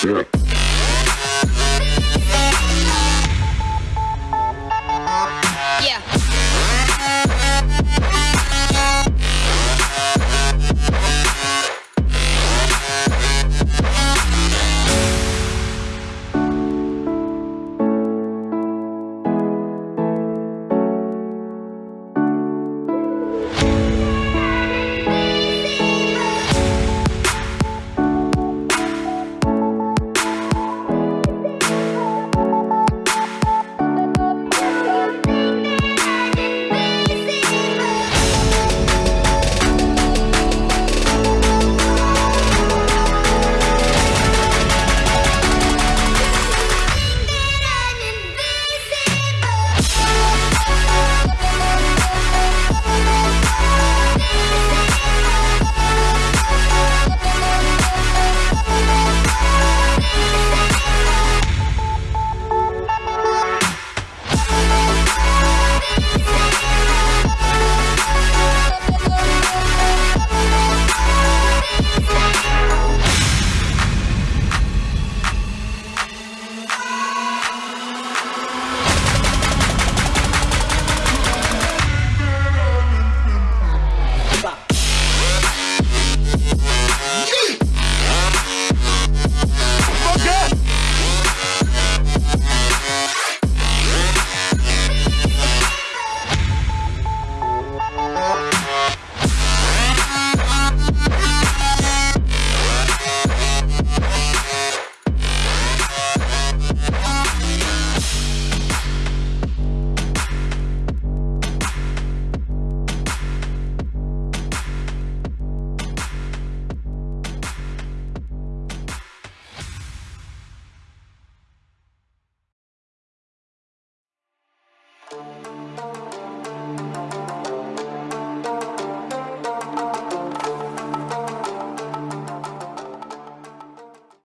Spirit.